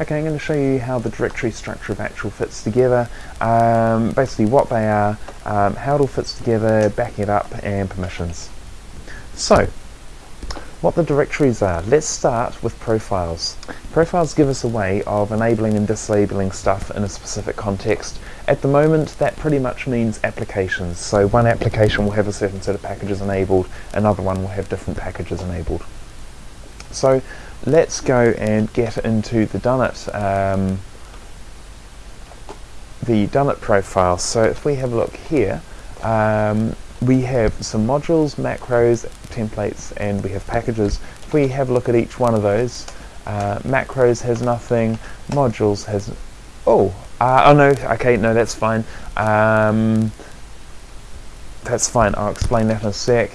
Okay, I'm going to show you how the directory structure of actual fits together, um, basically what they are, um, how it all fits together, backing it up, and permissions. So, what the directories are. Let's start with profiles. Profiles give us a way of enabling and disabling stuff in a specific context. At the moment that pretty much means applications. So one application will have a certain set of packages enabled, another one will have different packages enabled. So let's go and get into the Dunnet um, the Dunit profile. So if we have a look here, um, we have some modules, macros, templates, and we have packages. If we have a look at each one of those, uh, macros has nothing, modules has, oh, uh, oh no, okay, no, that's fine. Um, that's fine, I'll explain that in a sec.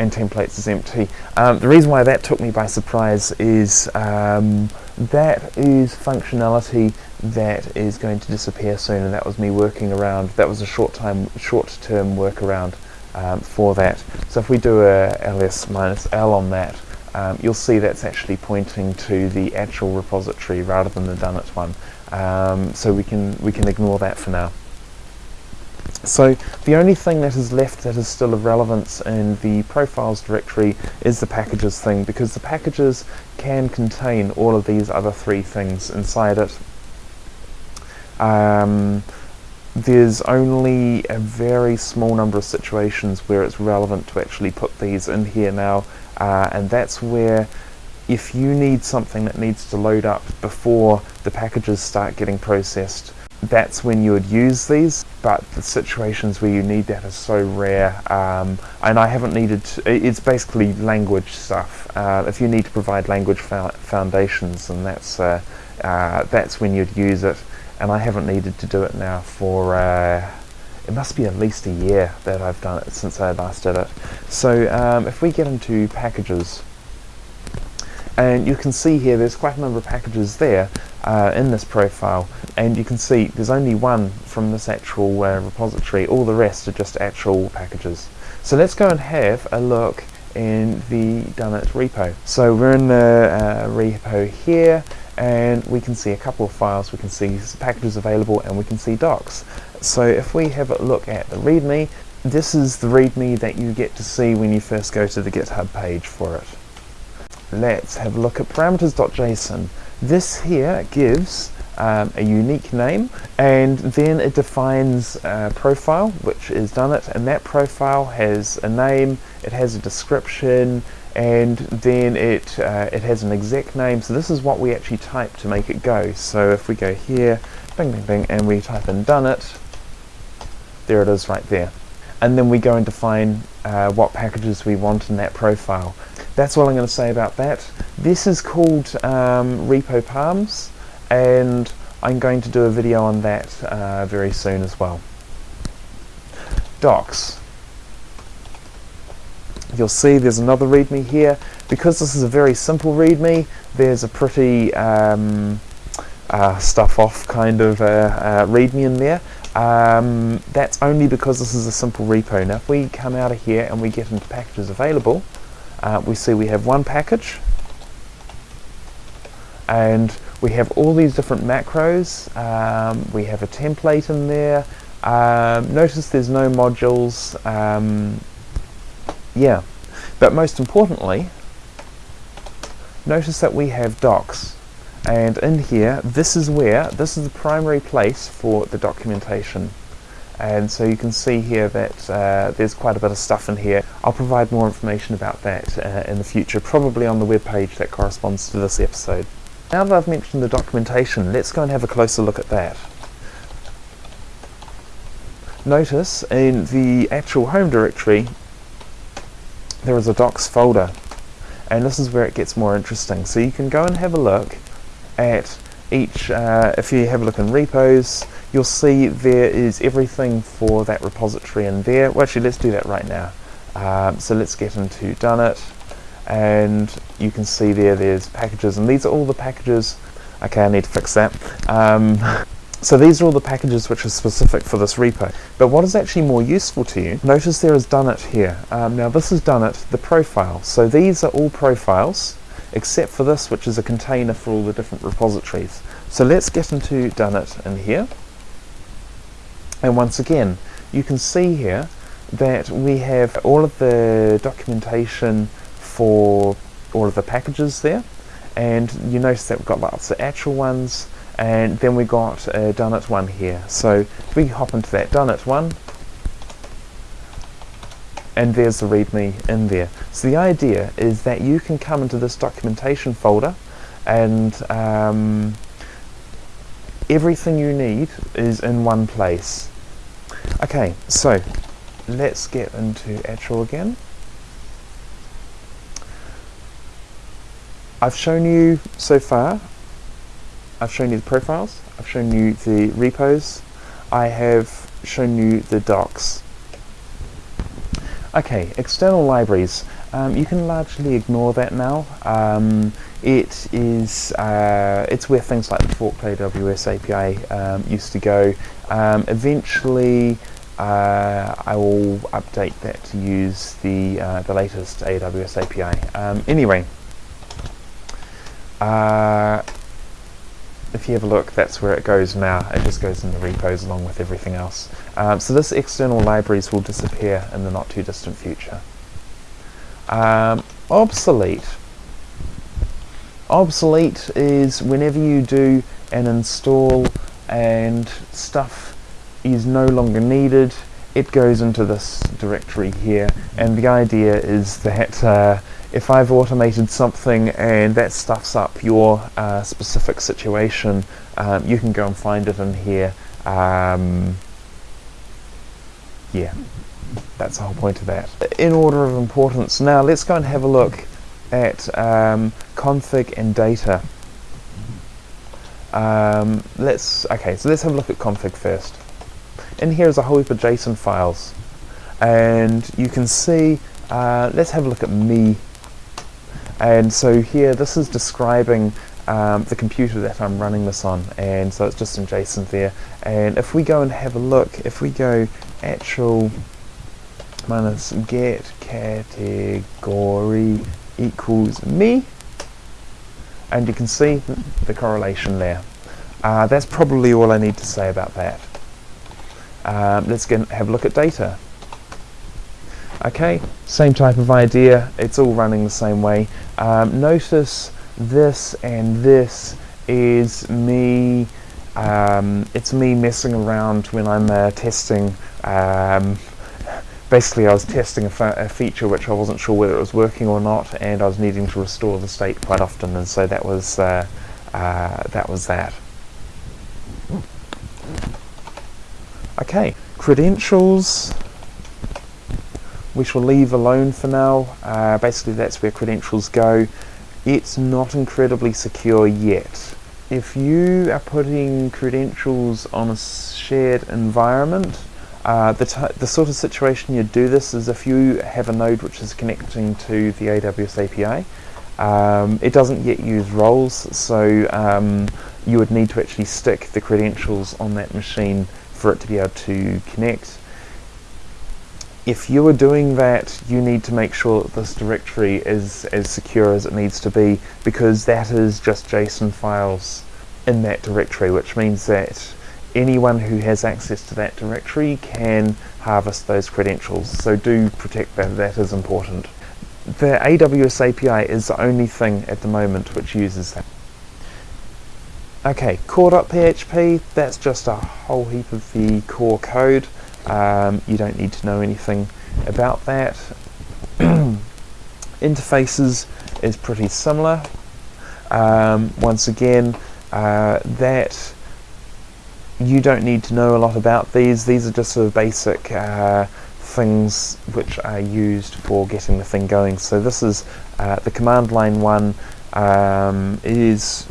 And templates is empty. Um, the reason why that took me by surprise is um, that is functionality that is going to disappear soon and that was me working around, that was a short time, short term workaround um, for that. So if we do a ls minus l on that, um, you'll see that's actually pointing to the actual repository rather than the done it one. Um, so we can, we can ignore that for now. So the only thing that is left that is still of relevance in the profiles directory is the packages thing because the packages can contain all of these other three things inside it. Um, there's only a very small number of situations where it's relevant to actually put these in here now uh, and that's where if you need something that needs to load up before the packages start getting processed that's when you would use these but the situations where you need that are so rare um, and I haven't needed to, it's basically language stuff. Uh, if you need to provide language foundations and that's uh, uh, that's when you'd use it and I haven't needed to do it now for uh, it must be at least a year that I've done it since I last did it. So um, if we get into packages and you can see here there's quite a number of packages there uh, in this profile and you can see there's only one from this actual uh, repository. All the rest are just actual packages. So let's go and have a look in the Dunit repo. So we're in the uh, repo here and we can see a couple of files. We can see packages available and we can see docs. So if we have a look at the readme this is the readme that you get to see when you first go to the github page for it. Let's have a look at parameters.json. This here gives um, a unique name and then it defines a profile which is done it and that profile has a name, it has a description and then it uh, it has an exact name. So this is what we actually type to make it go. So if we go here bing bing bing and we type in done it there it is right there. And then we go and define uh, what packages we want in that profile that's all I'm going to say about that. This is called um, Repo Palms and I'm going to do a video on that uh, very soon as well. Docs. You'll see there's another README here. Because this is a very simple README, there's a pretty um, uh, stuff off kind of uh, uh README in there. Um, that's only because this is a simple repo. Now if we come out of here and we get into packages available, uh, we see we have one package. And we have all these different macros. Um, we have a template in there. Um, notice there's no modules. Um, yeah. But most importantly notice that we have docs. And in here this is where this is the primary place for the documentation and so you can see here that uh, there's quite a bit of stuff in here. I'll provide more information about that uh, in the future, probably on the web page that corresponds to this episode. Now that I've mentioned the documentation, let's go and have a closer look at that. Notice in the actual home directory there is a docs folder and this is where it gets more interesting. So you can go and have a look at each, uh, if you have a look in repos, you'll see there is everything for that repository in there. Well, actually, let's do that right now. Um, so let's get into Done It, and you can see there there's packages, and these are all the packages. Okay, I need to fix that. Um, so these are all the packages which are specific for this repo. But what is actually more useful to you, notice there is Done It here. Um, now this is Done It, the profile. So these are all profiles except for this, which is a container for all the different repositories. So let's get into Dunit in here. And once again, you can see here that we have all of the documentation for all of the packages there. And you notice that we've got lots of actual ones and then we got a Dunit one here. So if we hop into that Dunit one and there's the readme in there. So the idea is that you can come into this documentation folder and um, everything you need is in one place okay so let's get into actual again. I've shown you so far, I've shown you the profiles, I've shown you the repos, I have shown you the docs. Okay, external libraries. Um, you can largely ignore that now. Um, it is uh, it's where things like the forked AWS API um, used to go. Um, eventually, uh, I will update that to use the, uh, the latest AWS API. Um, anyway, uh, if you have a look, that's where it goes now. It just goes in the repos along with everything else. Um, so this external libraries will disappear in the not too distant future. Um, obsolete. Obsolete is whenever you do an install and stuff is no longer needed it goes into this directory here and the idea is that uh, if I've automated something and that stuffs up your uh, specific situation um, you can go and find it in here um, yeah that's the whole point of that. In order of importance. Now let's go and have a look at um, config and data. Um, let's okay so let's have a look at config first. In here is a whole heap of JSON files. And you can see uh, let's have a look at me. And so here this is describing um, the computer that I'm running this on. And so it's just in JSON there. And if we go and have a look if we go actual minus get category equals me. And you can see the correlation there. Uh, that's probably all I need to say about that. Um, let's get, have a look at data. Okay, same type of idea, it's all running the same way. Um, notice this and this is me, um, it's me messing around when I'm uh, testing um, basically I was testing a, a, feature which I wasn't sure whether it was working or not and I was needing to restore the state quite often and so that was uh, uh, that was that. Okay, credentials we shall leave alone for now. Uh, basically that's where credentials go. It's not incredibly secure yet. If you are putting credentials on a shared environment, uh, the, the sort of situation you do this is if you have a node which is connecting to the AWS API, um, it doesn't yet use roles, so um, you would need to actually stick the credentials on that machine for it to be able to connect. If you are doing that, you need to make sure that this directory is as secure as it needs to be because that is just JSON files in that directory, which means that anyone who has access to that directory can harvest those credentials. So do protect that, that is important. The AWS API is the only thing at the moment which uses that. Okay, core.php, that's just a whole heap of the core code. Um, you don't need to know anything about that. Interfaces is pretty similar. Um, once again, uh, that you don't need to know a lot about these. These are just sort of basic uh, things which are used for getting the thing going. So this is uh, the command line one um, is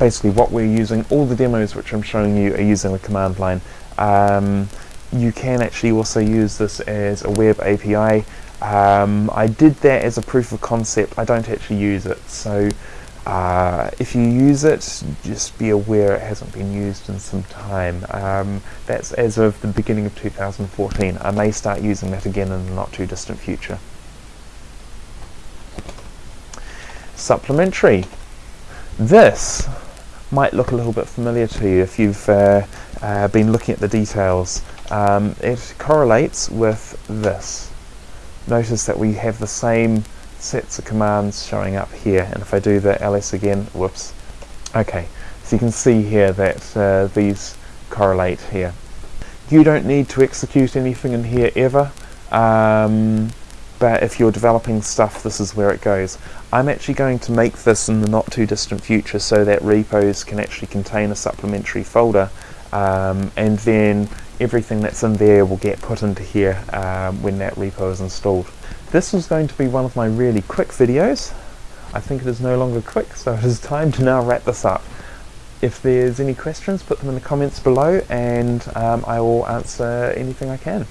basically what we're using, all the demos which I'm showing you are using the command line. Um, you can actually also use this as a web API. Um, I did that as a proof of concept, I don't actually use it, so uh, if you use it, just be aware it hasn't been used in some time. Um, that's as of the beginning of 2014. I may start using that again in the not too distant future. supplementary. This might look a little bit familiar to you if you've uh, uh, been looking at the details. Um, it correlates with this. Notice that we have the same sets of commands showing up here and if I do the ls again, whoops. Okay, so you can see here that uh, these correlate here. You don't need to execute anything in here ever. Um, but if you're developing stuff, this is where it goes. I'm actually going to make this in the not too distant future so that repos can actually contain a supplementary folder um, and then everything that's in there will get put into here um, when that repo is installed. This was going to be one of my really quick videos. I think it is no longer quick, so it is time to now wrap this up. If there's any questions, put them in the comments below and um, I will answer anything I can.